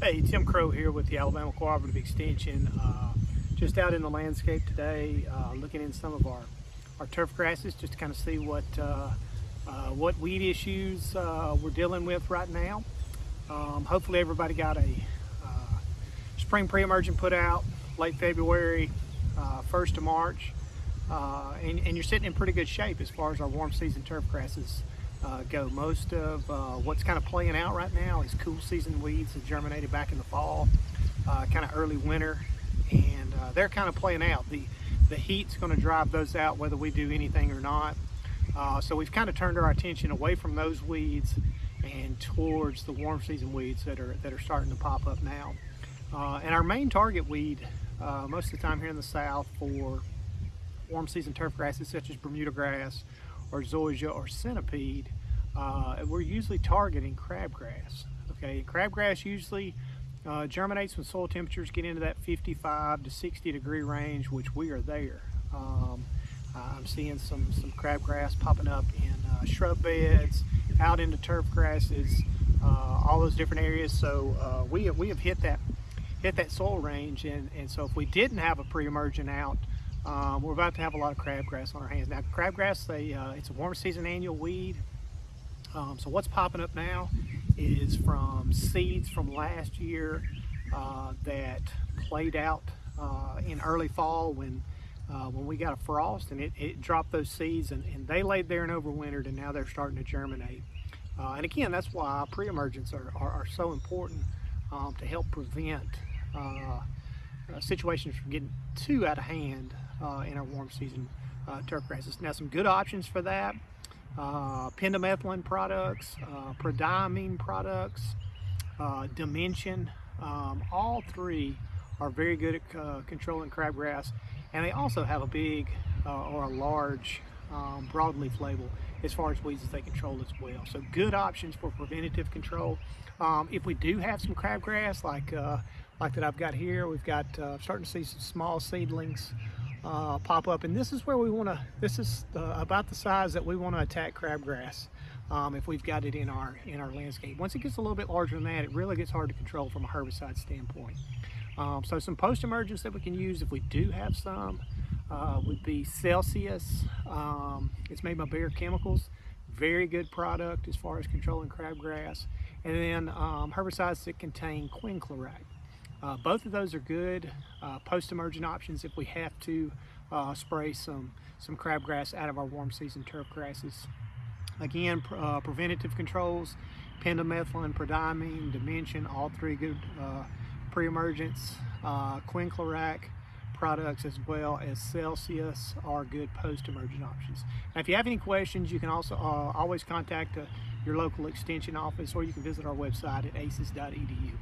Hey, Tim Crow here with the Alabama Cooperative Extension. Uh, just out in the landscape today, uh, looking in some of our, our turf grasses just to kind of see what, uh, uh what weed issues uh, we're dealing with right now. Um, hopefully everybody got a uh, spring pre-emergent put out late February, 1st of March. And, and, you're sitting in pretty good shape as far as our warm season turf grasses uh, go. Most of uh, what's kind of playing out right now is cool season weeds that germinated back in the fall, uh, kind of early winter, and uh, they're kind of playing out. The, the heat's going to drive those out whether we do anything or not. Uh, so we've kind of turned our attention away from those weeds and towards the warm season weeds that are, that are starting to pop up now. Uh, and our main target weed most of the time here in the south for warm season turf grasses such as Bermuda grass or zoysia or centipede, uh, we're usually targeting crabgrass. Okay, crabgrass usually uh, germinates when soil temperatures get into that 55 to 60 degree range, which we are there. Um, I'm seeing some, some crabgrass popping up in uh, shrub beds, out into turf grasses, uh, all those different areas. So uh, we, have, we have hit that hit that soil range and, and so if we didn't have a pre-emergent out um, we're about to have a lot of crabgrass on our hands. Now crabgrass, they, uh, it's a warm season annual weed. Um, so what's popping up now is from seeds from last year uh, that played out uh, in early fall when uh, when we got a frost and it, it dropped those seeds and, and, they laid there and overwintered and now they're starting to germinate. Uh, and again, that's why pre-emergents are, are, are, so important um, to help prevent uh, situations from getting too out of hand uh, in our warm season uh, turf grasses. Now some good options for that, uh, pendimethalin products, uh, prodiamine products, uh, Dimension, um, all three are very good at uh, controlling crabgrass and they also have a big or a large um, broadleaf label as far as weeds that they control as well. So good options for preventative control. Um, if we do have some crabgrass like uh, like that I've got here, we've got uh, starting to see some small seedlings uh, pop up. And this is where we want to this is the, about the size that we want to attack crabgrass um, if we've got it in our in our landscape. Once it gets a little bit larger than that it really gets hard to control from a herbicide standpoint. Um, so some post-emergence that we can use if we do have some uh, would be Celsius. Um, it's made by Bayer Chemicals. Very good product as far as controlling crabgrass. And then um, herbicides that contain quinclorac uh, both of those are good uh, post-emergent options if we have to uh, spray some, some crabgrass out of our warm season turf grasses. Again, uh, preventative controls, pendimethalin, prodiamine, dimension, all three good uh, pre-emergents, uh, quinclorac products as well as Celsius are good post-emergent options. Now, if you have any questions, you can also always contact your local extension office or you can visit our website at aces.edu.